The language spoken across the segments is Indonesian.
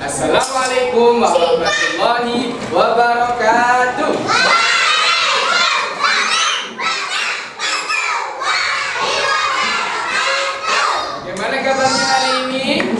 Assalamualaikum warahmatullahi wabarakatuh. Bagaimana kabarnya hari ini?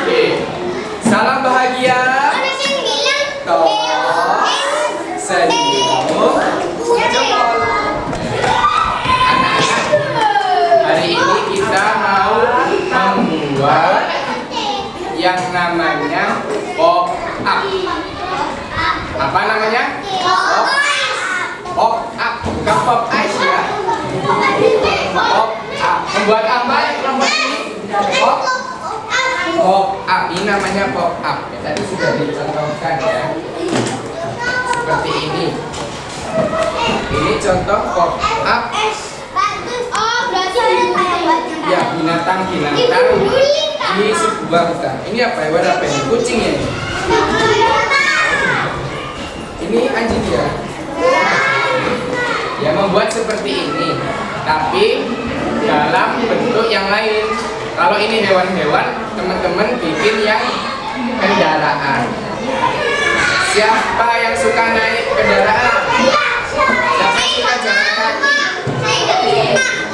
Oke. Salam bahagia. Tos. Senyum. Jempol. Anak-anak, hari ini kita mau membuat yang namanya pop up. Apa namanya? Pop up, bukan pop ice ya. Pop up. Membuat apa yang kelompok ini? Pop pop up. Ini namanya pop up. Ya, tadi sudah dicontohkan ya. Seperti ini. Ini contoh pop up ya binatang-binatang di sebuah hutan. Ini apa hewan apa ini? Kucing ya? ini? Ini anjing ya? Ya membuat seperti ini, tapi dalam bentuk yang lain. Kalau ini hewan-hewan, teman-teman bikin yang kendaraan. Siapa yang suka naik kendaraan? Siapa yang suka jalan kaki?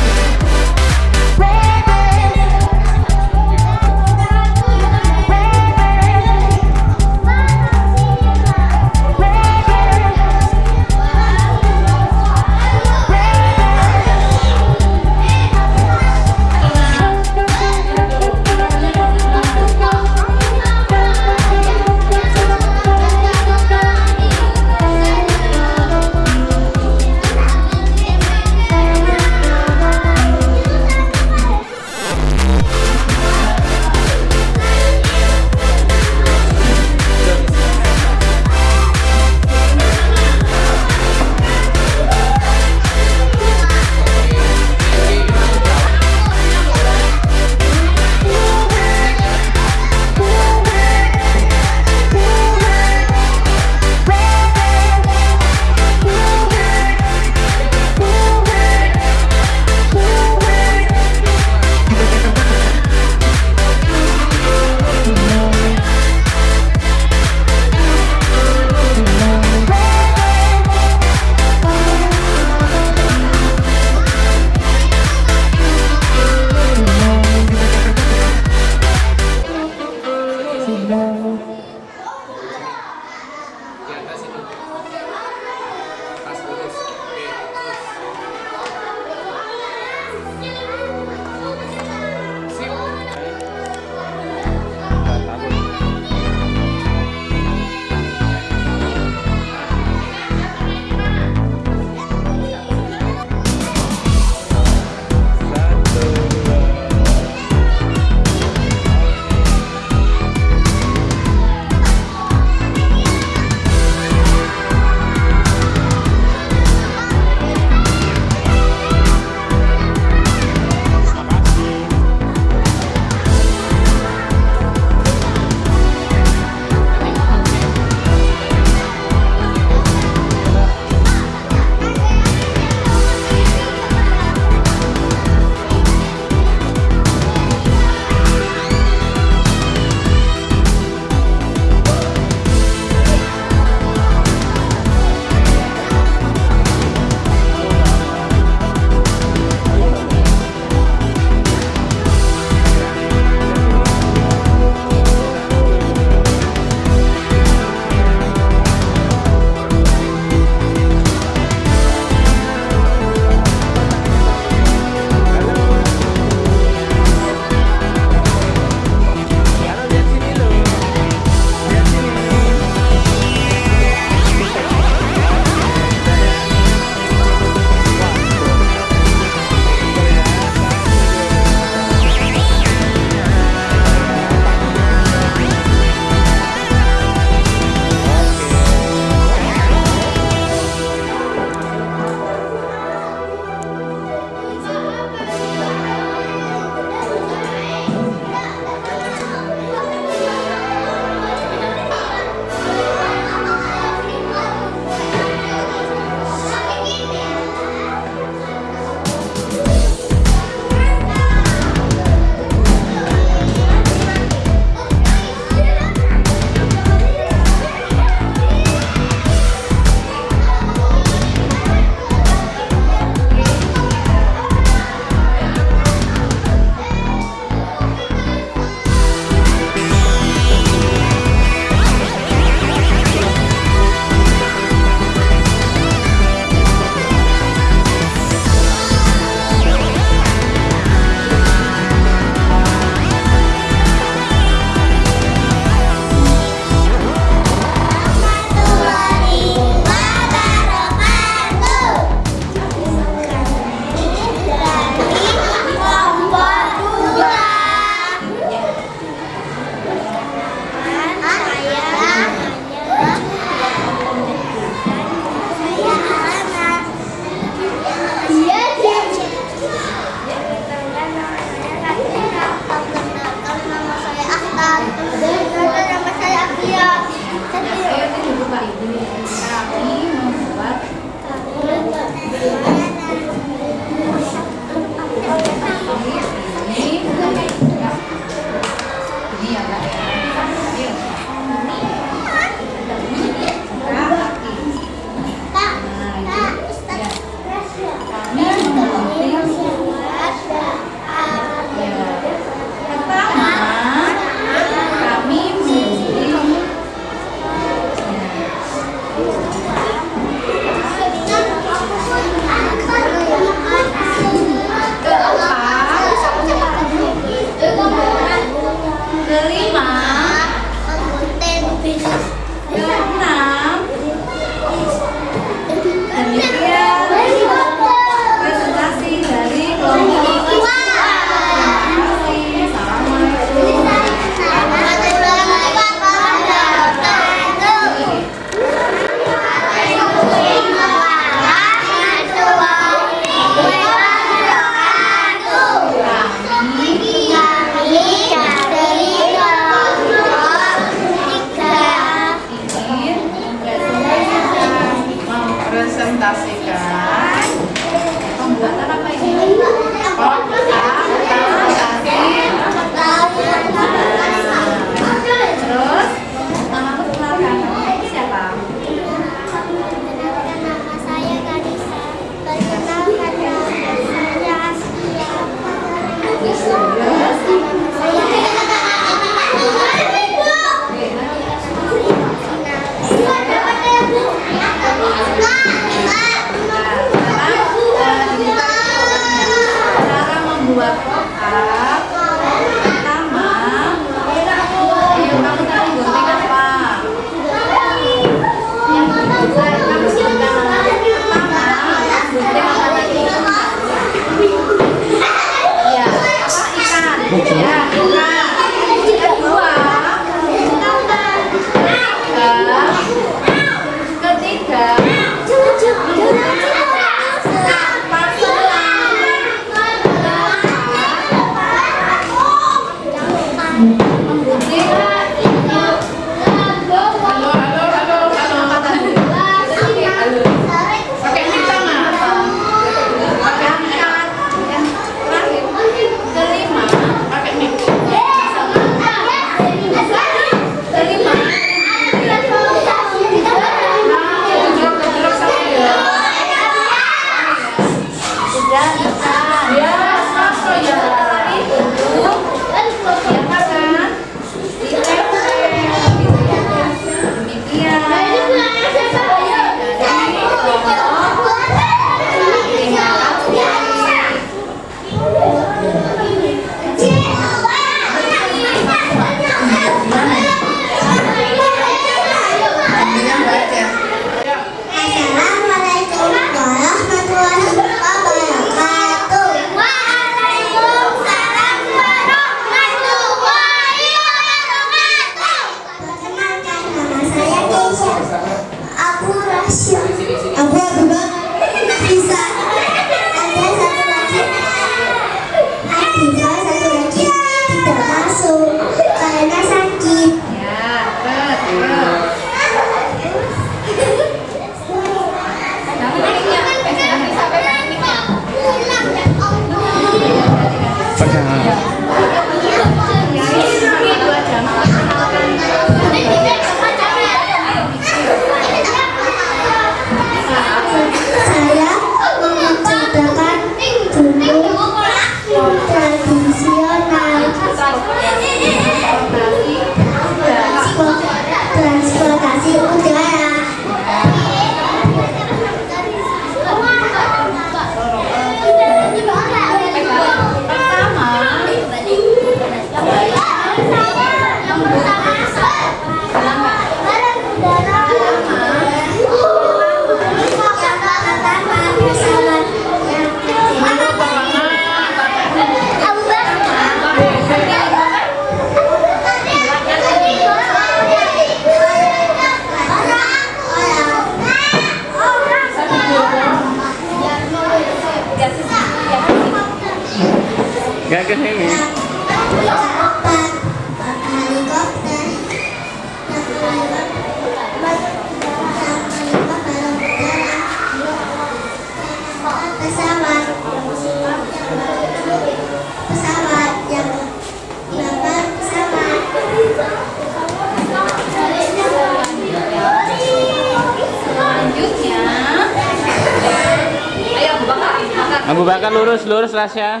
Bakar lurus, lurus Rasya.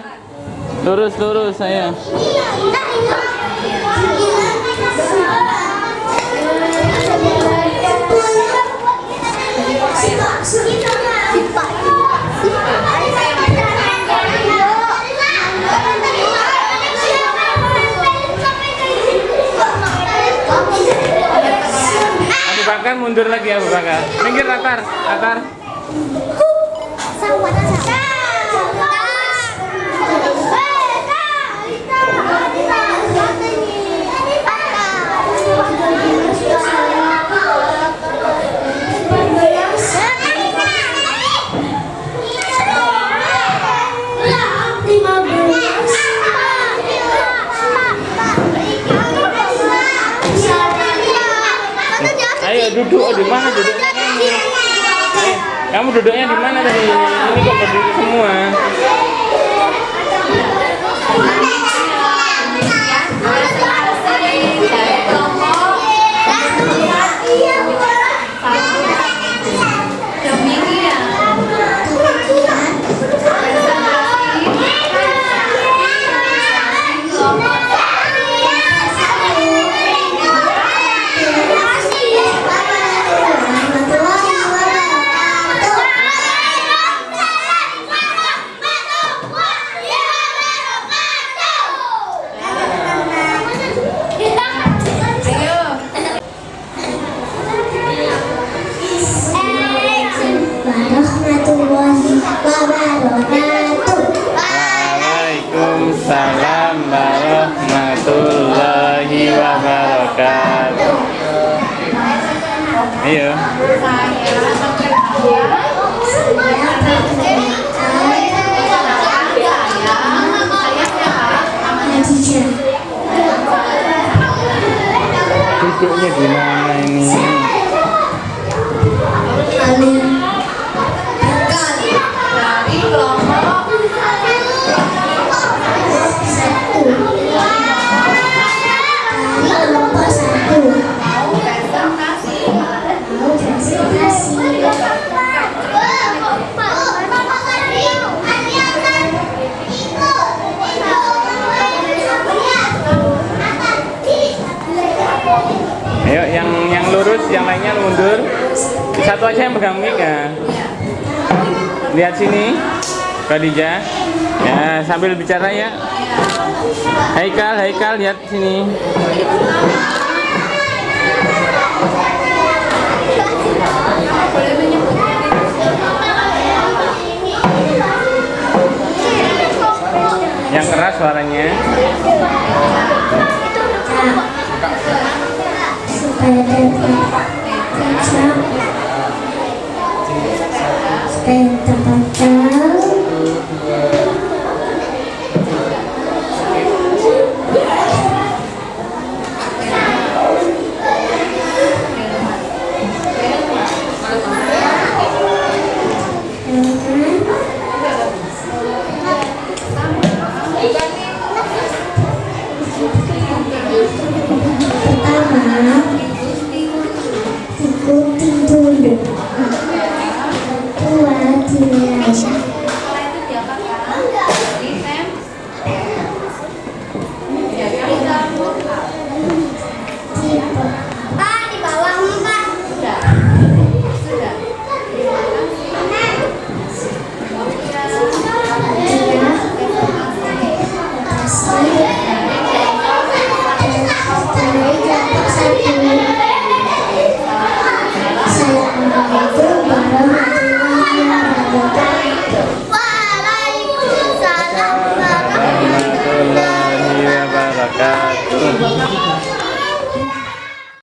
Lurus, lurus saya. Mundur lagi Abu Bakar. Minggir latar, latar. Duduk, di mana duduknya kamu? Kamu duduknya di mana tadi? Ini kok berdiri semua. Duduknya di mana ini? Satu aja yang pegang mic ya. Lihat sini, Khadijah. Ya, sambil bicara ya. Haikal, Haikal lihat sini. Yang keras suaranya. supaya pertama